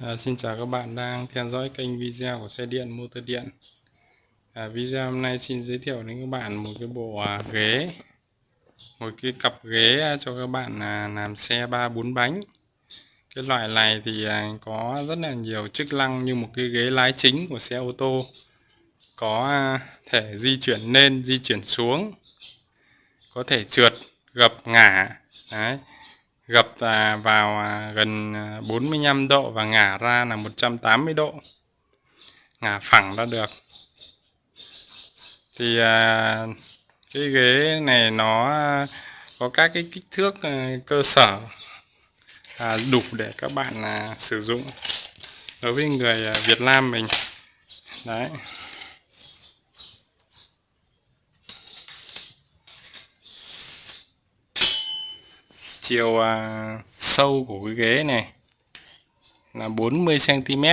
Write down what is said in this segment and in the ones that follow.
À, xin chào các bạn đang theo dõi kênh video của xe điện motor điện. À, video hôm nay xin giới thiệu đến các bạn một cái bộ à, ghế. Một cái cặp ghế à, cho các bạn à, làm xe ba bốn bánh. Cái loại này thì à, có rất là nhiều chức năng như một cái ghế lái chính của xe ô tô. Có à, thể di chuyển lên di chuyển xuống. Có thể trượt gập ngả. Đấy gập à, vào à, gần à, 45 độ và ngả ra là 180 độ. Ngả phẳng ra được. Thì cái ghế này nó có các cái kích thước cơ sở đủ để các bạn sử dụng đối với người Việt Nam mình. Đấy. Chiều à, sâu của cái ghế này là 40 cm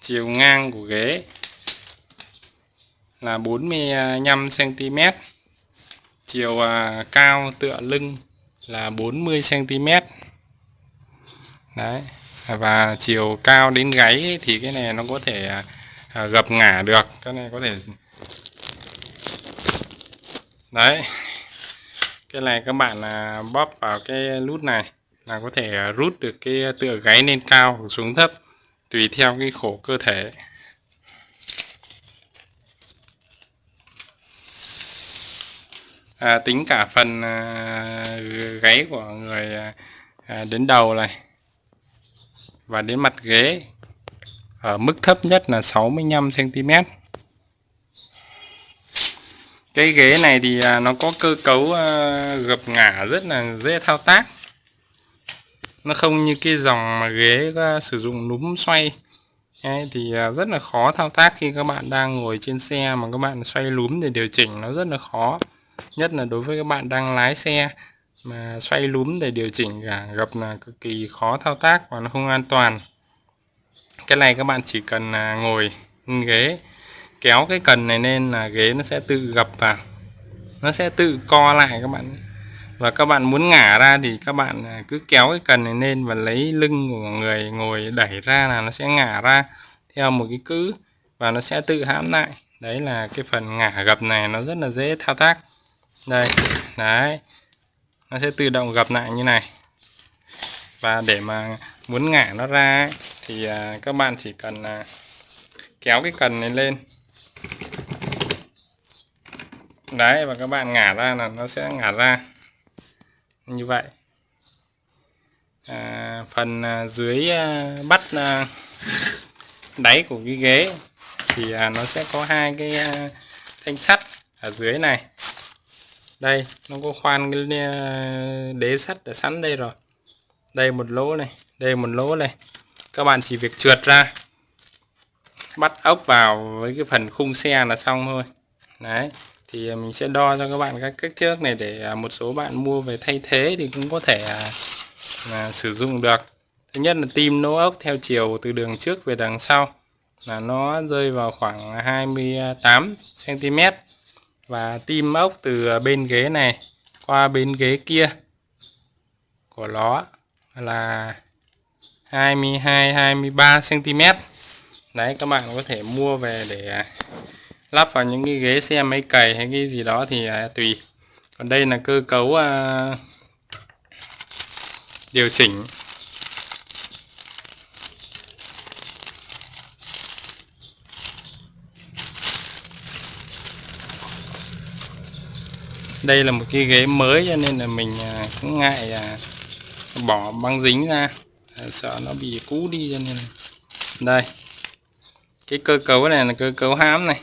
chiều ngang của ghế là 45 cm chiều à, cao tựa lưng là 40 cm đấy và chiều cao đến gáy thì cái này nó có thể à, à gập ngả được cái này có thể đấy cái này các bạn là bóp vào cái nút này là có thể rút được cái tựa gáy lên cao hoặc xuống thấp tùy theo cái khổ cơ thể. À, tính cả phần à, gáy của người à, à đến đầu này và đến mặt ghế ở mức thấp nhất là 65 cm cái ghế này thì à, nó có cơ cấu à, gập ngả rất là dễ thao tác. Nó không như cái dòng mà ghế sử dụng núm xoay. Đấy, thì à, rất là khó thao tác khi các bạn đang ngồi trên xe mà các bạn xoay núm để điều chỉnh nó rất là khó. Nhất là đối với các bạn đang lái xe mà xoay núm để điều chỉnh cả gập là cực kỳ khó thao tác và nó không an toàn. Cái này các bạn chỉ cần ngồi ghế kéo cái cần này lên là ghế nó sẽ tự gập vào. Nó sẽ tự co lại các bạn và các bạn muốn ngả ra thì các bạn à, cứ kéo cái cần này lên và lấy lưng của người ngồi đẩy ra là nó sẽ ngả ra theo một cái cữ và nó sẽ tự hãm lại. Đấy là cái phần ngả gập này, nó rất là dễ thao tác. Đây, đấy, nó sẽ tự động gập lại như này. Và để mà muốn ngả nó ra thì à, các bạn chỉ cần à, kéo cái cần này lên đấy và các bạn ngả ra là nó sẽ ngả ra. Như vậy. À, phần à, dưới à, bắt à, đáy của cái ghế thì nó sẽ có hai cái thanh sắt ở dưới này. Đây nó có khoan cái đế sắt ở sẵn đây rồi. Đây một lỗ này đây một lỗ này. Các bạn chỉ việc trượt ra. Bắt ốc vào với cái phần khung xe là xong thôi. Đấy thì à, mình sẽ đo cho các bạn các kích thước này để à, một số bạn mua về thay thế thì cũng có thể à, là sử dụng được. Thứ nhất là tim nỗ ốc theo chiều từ đường trước về đằng sau là nó rơi vào khoảng 28 cm và tim ốc từ bên ghế này qua bên ghế kia của nó là 22 23 cm đấy, các bạn có thể mua về để lắp vào những cái ghế xe máy cày hay cái gì đó thì à, tùy. Còn đây là cơ cấu à, điều chỉnh. Đây là một cái ghế mới cho nên là mình à, cũng ngại à, bỏ băng dính ra. À, sợ nó bị cũ đi cho nên đây. Cái cơ cấu này là cơ cấu hám này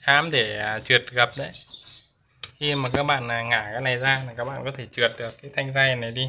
hám để à, trượt gập đấy. Khi mà các bạn à, ngả cái này ra là các bạn có thể trượt được cái thanh ray này đi.